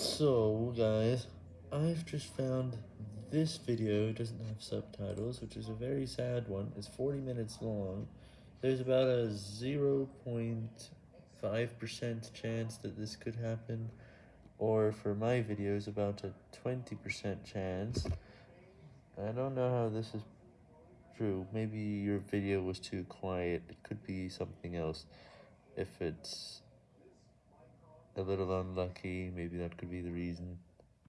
So, guys, I've just found this video doesn't have subtitles, which is a very sad one. It's 40 minutes long. There's about a 0.5% chance that this could happen, or for my videos, about a 20% chance. I don't know how this is true. Maybe your video was too quiet. It could be something else. If it's a little unlucky, maybe that could be the reason.